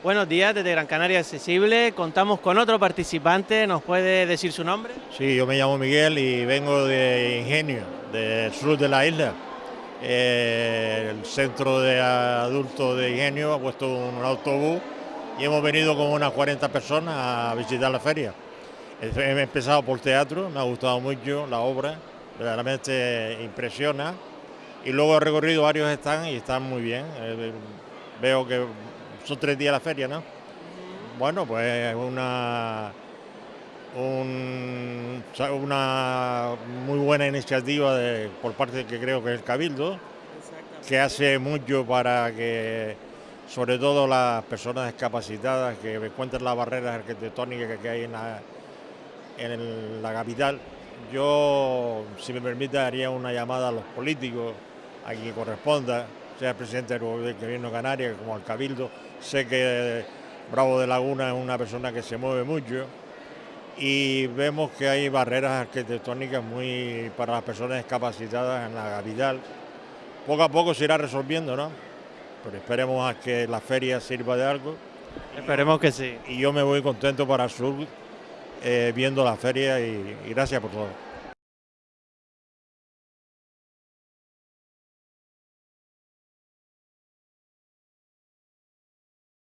Buenos días, desde Gran Canaria Accesible. Contamos con otro participante. ¿Nos puede decir su nombre? Sí, yo me llamo Miguel y vengo de Ingenio, del sur de la isla. Eh, el centro de adultos de Ingenio ha puesto un autobús y hemos venido con unas 40 personas a visitar la feria. He empezado por teatro, me ha gustado mucho la obra, verdaderamente impresiona. Y luego he recorrido varios stands y están muy bien. Eh, veo que son tres días la feria, ¿no? Bueno, pues una, una muy buena iniciativa por parte que creo que es el Cabildo, que hace mucho para que, sobre todo las personas discapacitadas, que encuentren las barreras arquitectónicas que hay en la, en la capital. Yo, si me permite, haría una llamada a los políticos, a quien corresponda, sea el presidente del gobierno canario como al Cabildo. Sé que Bravo de Laguna es una persona que se mueve mucho y vemos que hay barreras arquitectónicas muy para las personas discapacitadas en la capital. Poco a poco se irá resolviendo, ¿no? Pero esperemos a que la feria sirva de algo. Esperemos que sí. Y yo me voy contento para el sur eh, viendo la feria y gracias por todo.